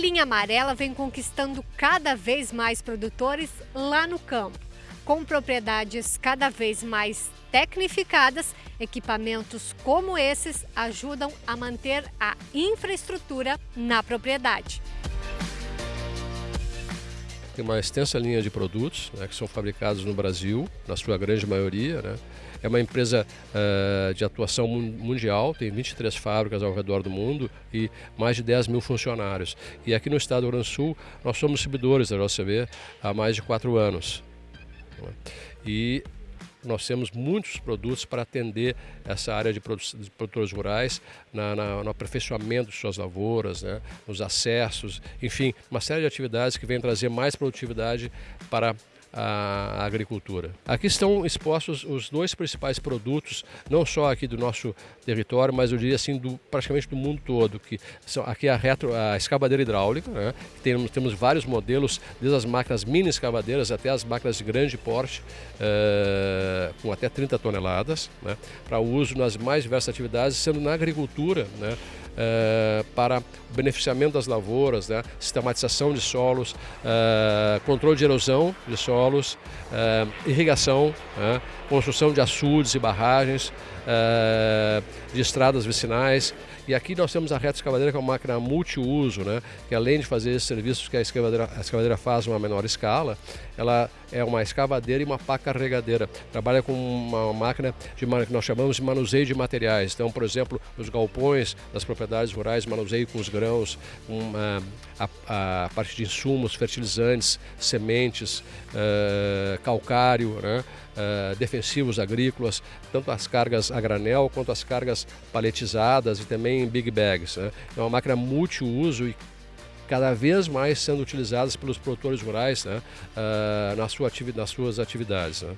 Linha amarela vem conquistando cada vez mais produtores lá no campo. Com propriedades cada vez mais tecnificadas, equipamentos como esses ajudam a manter a infraestrutura na propriedade. Tem uma extensa linha de produtos né, que são fabricados no Brasil, na sua grande maioria. Né? É uma empresa uh, de atuação mundial, tem 23 fábricas ao redor do mundo e mais de 10 mil funcionários. E aqui no estado do Rio Grande do Sul, nós somos distribuidores da JCB há mais de quatro anos. E nós temos muitos produtos para atender essa área de, produtores rurais na, na, no aperfeiçoamento de suas lavouras, né, nos acessos, enfim, uma série de atividades que vêm trazer mais produtividade para a agricultura. Aqui estão expostos os dois principais produtos, não só aqui do nosso território, mas eu diria assim do, praticamente do mundo todo, que são aqui a, retro, a escavadeira hidráulica, né? temos, temos vários modelos, desde as máquinas mini escavadeiras até as máquinas de grande porte, uh, com até 30 toneladas, né? para uso nas mais diversas atividades, sendo na agricultura, né? Uh, para beneficiamento das lavouras, né? sistematização de solos, uh, controle de erosão de solos, uh, irrigação, uh, construção de açudes e barragens, de estradas vicinais. E aqui nós temos a reta escavadeira, que é uma máquina multiuso, né? que além de fazer esses serviços que a escavadeira, a escavadeira faz uma menor escala, ela é uma escavadeira e uma pá carregadeira. Trabalha com uma máquina de, que nós chamamos de manuseio de materiais. Então, por exemplo, os galpões das propriedades rurais, manuseio com os grãos, com a, a, a parte de insumos, fertilizantes, sementes, uh, calcário, né? uh, defensivos agrícolas, tanto as cargas a granel quanto as cargas paletizadas e também big bags. Né? É uma máquina multiuso e cada vez mais sendo utilizadas pelos produtores rurais né? uh, na sua nas suas atividades. Né?